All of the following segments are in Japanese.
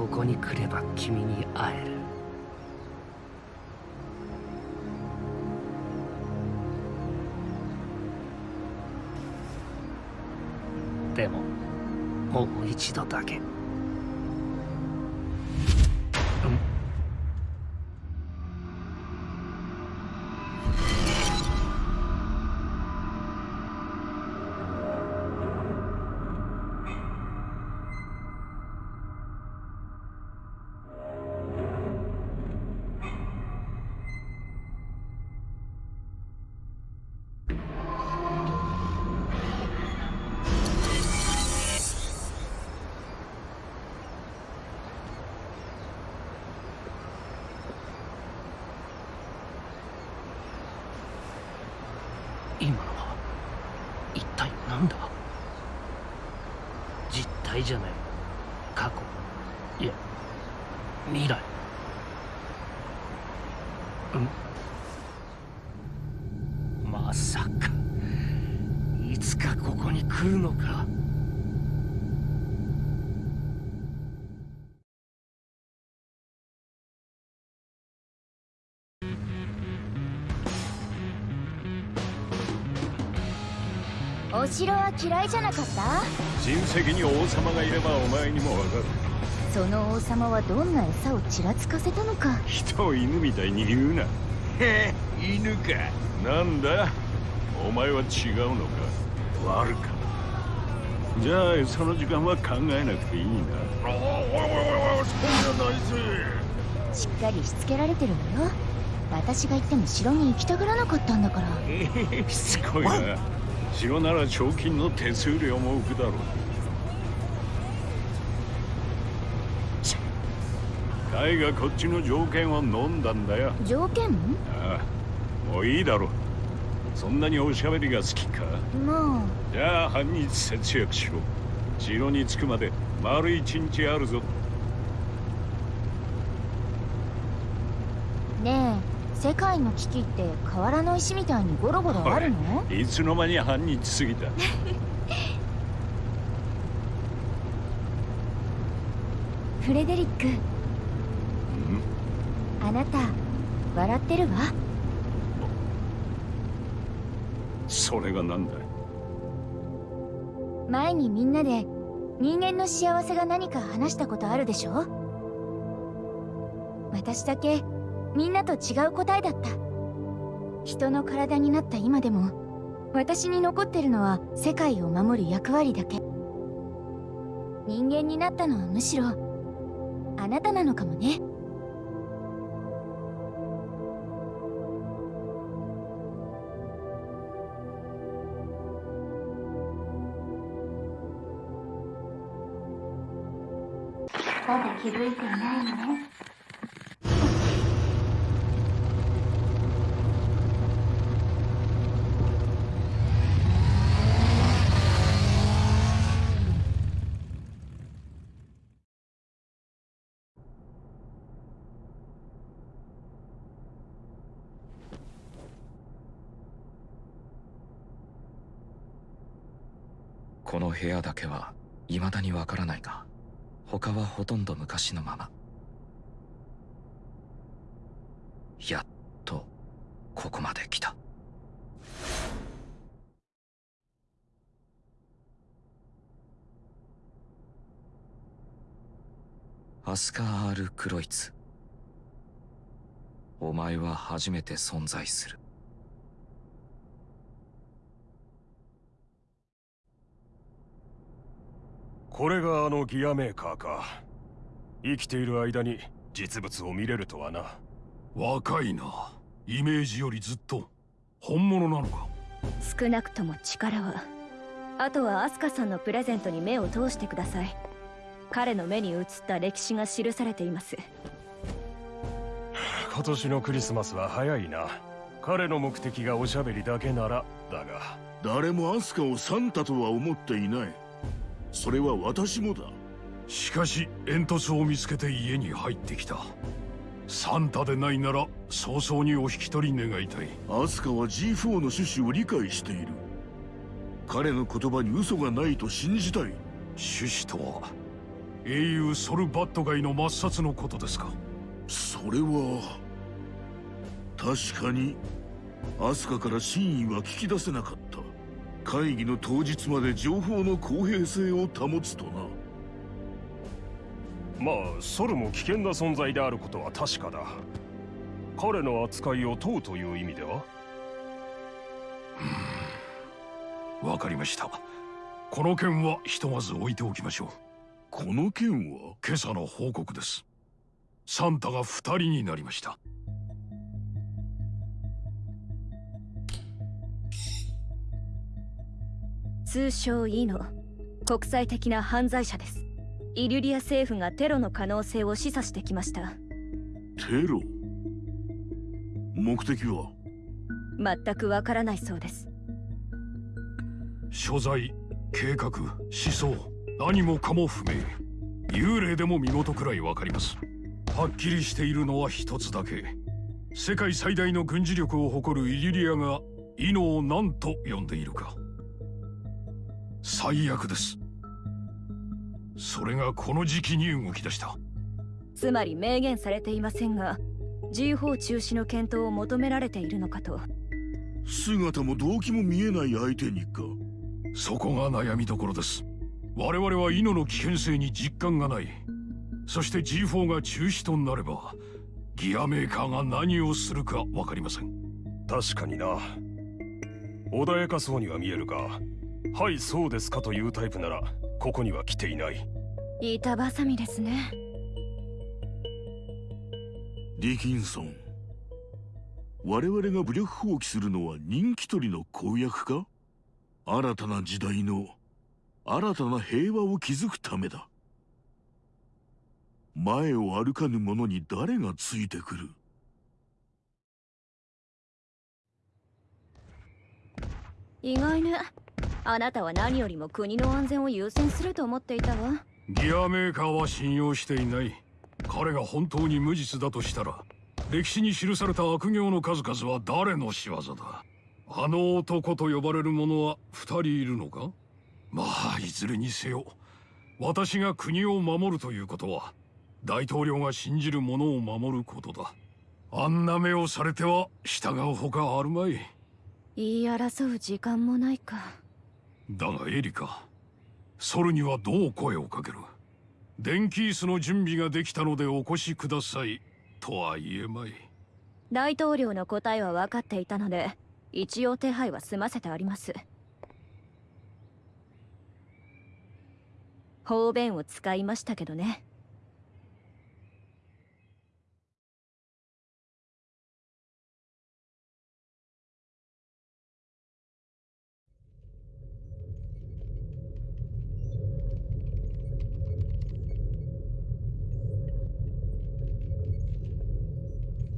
ここに来れば君に会えるでももう一度だけ。いじゃない。過去。いや。未来。ん。まさか。いつかここに来るのか。城は嫌いじゃなかった？親戚に王様がいればお前にもわかる。その王様はどんな餌をちらつかせたのか？人を犬みたいに言うな。へえ犬か。なんだ？お前は違うのか？悪か。じゃあその時間は考えなくていいな。おいおいおいおいそうじゃないぜしっかりしつけられてるわよ私が行っても城に行きたがらなかったんだからええしつこいな城なら賞金の手数料も浮くだろう。カイがこっちの条件を飲んだんだよ。条件？ああもういいだろそんなにおしゃべりが好きか？もじゃあ半日節約しろ。城に着くまで丸一日あるぞ。うねえ世界の危機って瓦の石みたいにゴロゴロあるの？い。つの間に半日過ぎた？フレデリック。あなた笑ってるわ。それがなんだ前にみんなで人間の幸せが何か話したことあるでしょ？私だけみんなと違う答えだった。人の体になった今でも私に残ってるのは世界を守る役割だけ。人間になったのはむしろあなたなのかもね。まだ気づいていないのね。の部屋だけは未だにわからないが他はほとんど昔のまま。やっとここまで来た。アスカ・ール・クロイツ。お前は初めて存在する。これがあのギアメーカーか。生きている間に実物を見れるとはな。若いな。イメージよりずっと本物なのか。少なくとも力は。あとはアスカさんのプレゼントに目を通してください。彼の目に映った歴史が記されています。今年のクリスマスは早いな。彼の目的がおしゃべりだけならだが。誰もアスカをサンタとは思っていないそれは私もだ。しかし煙突を見つけて家に入ってきた。サンタでないなら早々にお引き取り願いたい。アスカは G4 の趣旨を理解している。彼の言葉に嘘がないと信じたい。趣旨とは？英雄ソルバット街の抹殺のことですか？それは確かにアスカから真意は聞き出せなかった会議の当日まで情報の公平性を保つとな。まあソルも危険な存在であることは確かだ。彼の扱いを問うという意味では？わかりました。この件はひとまず置いておきましょう。この件は？今朝の報告です。サンタが二人になりました通称イノ。国際的な犯罪者です。イリュリア政府がテロの可能性を示唆してきました。テロ？目的は？全くわからないそうです。所在計画思想。何もかも不明。幽霊でも身元くらいわかります。はっきりしているのは一つだけ。世界最大の軍事力を誇るイリリアがイノを何と呼んでいるか最悪です。それがこの時期に動き出した。つまり明言されていませんが G4 中止の検討を求められているのかと。姿も動機も見えない相手にか。そこが悩みどころです。我々はイノの危険性に実感がない。そして G4 が中止となればギアメーカーが何をするか分かりません。確かにな。穏やかそうには見えるがはいそうですかというタイプならここには来ていない。板挟みですね。ディキンソン我々が武力放棄するのは人気取りの公約か？新たな時代の新たな平和を築くためだ。前を歩かぬ者に誰がついてくる？意外ねあなたは何よりも国の安全を優先すると思っていたわ。ギアメーカーは信用していない。彼が本当に無実だとしたら歴史に記された悪行の数々は誰の仕業だ？あの男と呼ばれる者は二人いるのか？まあいずれにせよ私が国を守るということは大統領が信じる者を守ることだ。あんな目をされては従うほかあるまい。言い争う時間もないかだがエリカソルにはどう声をかける？電気椅子の準備ができたのでお越しくださいとは言えまい。大統領の答えは分かっていたので一応手配は済ませてあります。方便を使いましたけどね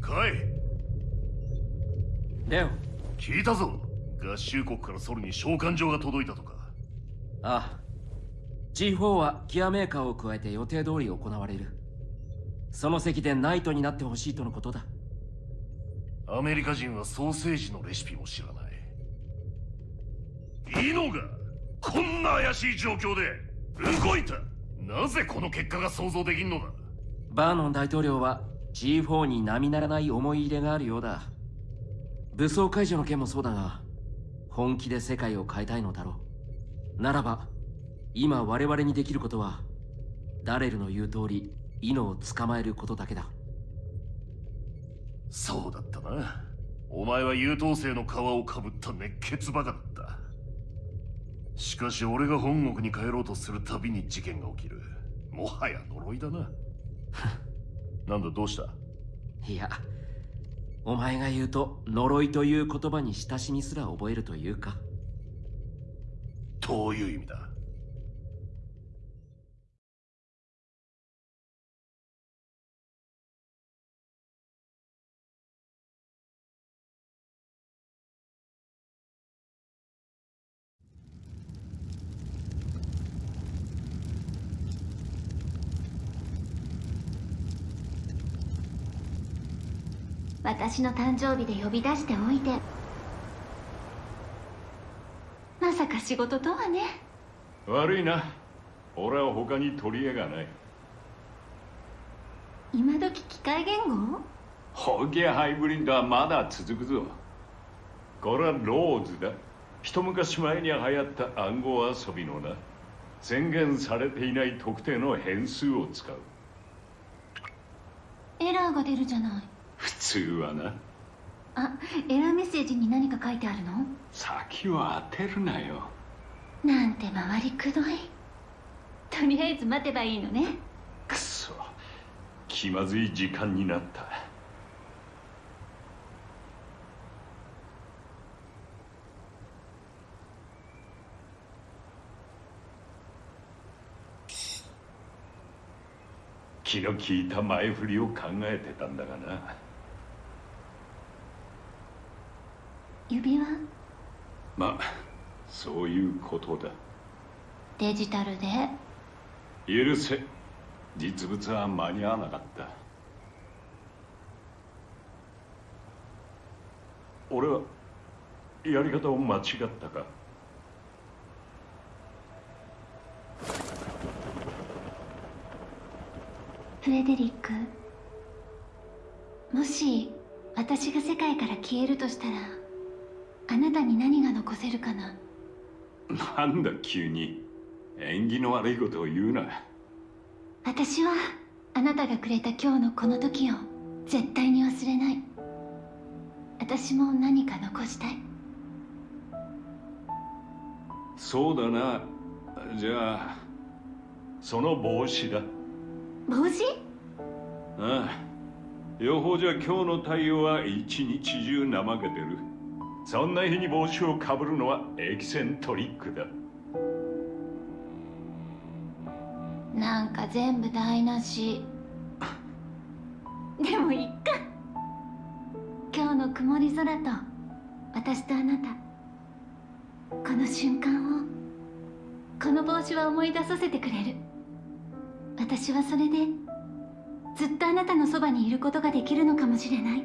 かいレオ聞いたぞ。合衆国からソルに召喚状が届いたとか。ああ。G4 はギアメーカーを加えて予定通り行われる。その席でナイトになってほしいとのことだ。アメリカ人はソーセージのレシピも知らない。いいのがこんな怪しい状況で動いた。なぜこの結果が想像できんのだ。バーノン大統領は G4 に並ならない思い入れがあるようだ武装解除の件もそうだが本気で世界を変えたいのだろう。ならば今我々にできることはダレルの言う通りイノを捕まえることだけだ。そうだったな。お前は優等生の皮をかぶった熱血バカだった。しかし俺が本国に帰ろうとするたびに事件が起きる。もはや呪いだな。なんだどうした？いやお前が言うと呪いという言葉に親しみすら覚えるというか。どういう意味だ？私の誕生日で呼び出しておいて。まさか仕事とはね。悪いな。俺は他に取り柄がない。今時機械言語？ホゲハイブリッドはまだ続くぞ。これはローズだ。一昔前に流行った暗号遊びのな宣言されていない特定の変数を使う。エラーが出るじゃない普通はな。あエラーメッセージに何か書いてあるの？先は当てるなよ。なんて回りくどい。とりあえず待てばいいのね。くそ。気まずい時間になった。気の利いた前振りを考えてたんだがな指輪？まあそういうことだ。デジタルで？許せ。実物は間に合わなかった。俺はやり方を間違ったか？フレデリックもし私が世界から消えるとしたら？あなたに何が残せるかな？なんだ急に。縁起の悪いことを言うな。私はあなたがくれた今日のこの時を絶対に忘れない。私も何か残したい。そうだな。じゃあその帽子だ。帽子？ああ。予報じゃ今日の太陽は一日中怠けてるそんな日に帽子をかぶるのはエキセントリックだ。なんか全部台無し。でもいっか。今日の曇り空と私とあなた。この瞬間をこの帽子は思い出させてくれる。私はそれでずっとあなたのそばにいることができるのかもしれない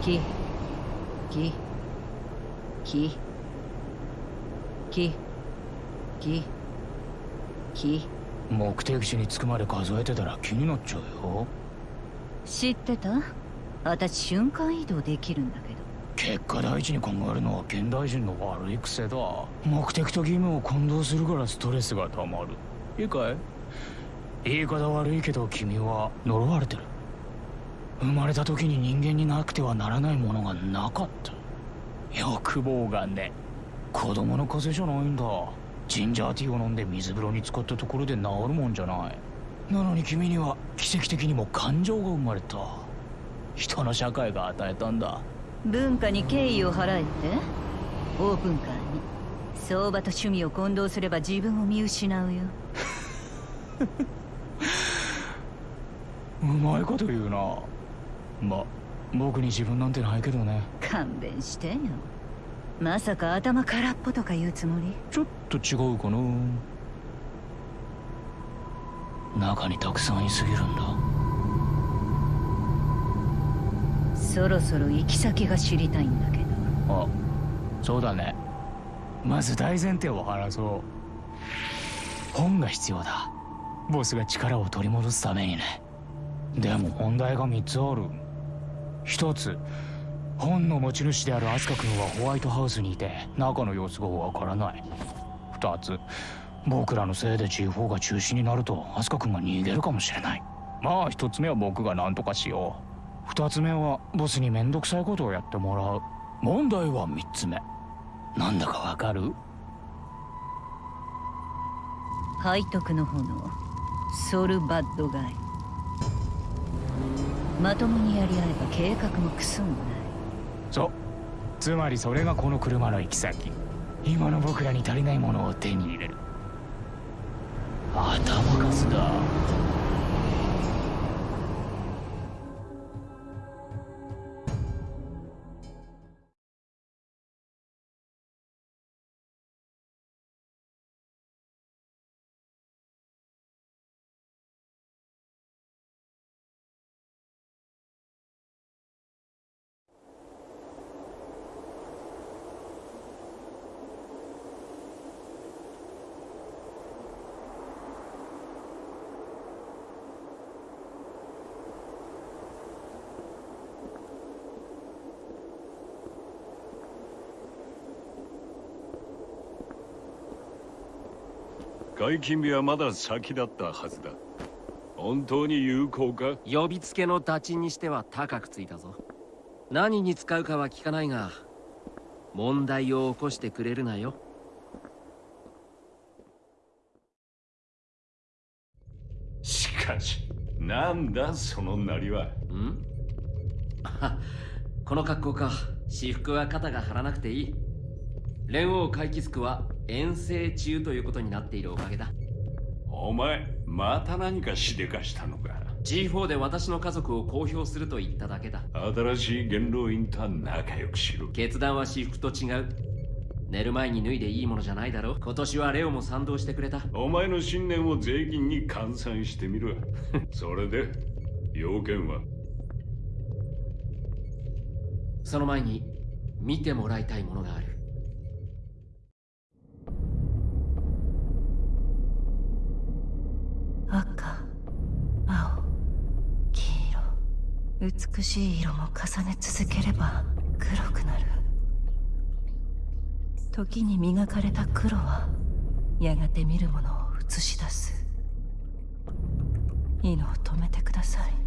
きききききき。目的地に着くまで数えてたら気になっちゃうよ。知ってた？私瞬間移動できるんだけど。結果第一に考えるのは現代人の悪い癖だ。目的と義務を混同するからストレスがたまる。いいかい？言い方悪いけど君は呪われてる生まれた時に人間になくてはならないものがなかった。欲望がね。子供の風邪じゃないんだ。ジンジャーティーを飲んで水風呂に浸かったところで治るもんじゃない。なのに君には奇跡的にも感情が生まれた。人の社会が与えたんだ。文化に敬意を払えって？オープンカーに。相場と趣味を混同すれば自分を見失うよ。うまいこと言うなま僕に自分なんてないけどね。勘弁してよ。まさか頭空っぽとか言うつもり？ちょっと違うかな。中にたくさんいすぎるんだ。そろそろ行き先が知りたいんだけど。あそうだね。まず大前提を話そう。本が必要だ。ボスが力を取り戻すためにね。でも問題が3つある1つ。本の持ち主であるアスカ君はホワイトハウスにいて中の様子がわからない。2つ。僕らのせいで G4 が中止になるとアスカ君が逃げるかもしれない。まあ1つ目は僕が何とかしよう。2つ目はボスにめんどくさいことをやってもらう。問題は3つ目。なんだかわかる？背徳の炎。ソルバッドガイ。まともにやり合えば計画もクソもない。そう。つまりそれがこの車の行き先。今の僕らに足りないものを手に入れる。解禁日はまだ先だったはずだ。本当に有効か？呼びつけの打賃にしては高くついたぞ。何に使うかは聞かないが問題を起こしてくれるなよ。しかしなんだそのなりは？ん？この格好か。私服は肩が張らなくていい。連王回帰スは遠征中ということになっているおかげだ。お前また何かしでかしたのか？G4 で私の家族を公表すると言っただけだ。新しい元老院とは仲良くしろ。決断は私服と違う。寝る前に脱いでいいものじゃないだろ今年はレオも賛同してくれた。お前の信念を税金に換算してみろ。それで要件は？その前に見てもらいたいものがある美しい色も重ね続ければ黒くなる。時に磨かれた黒はやがて見るものを映し出す。犬を止めてください。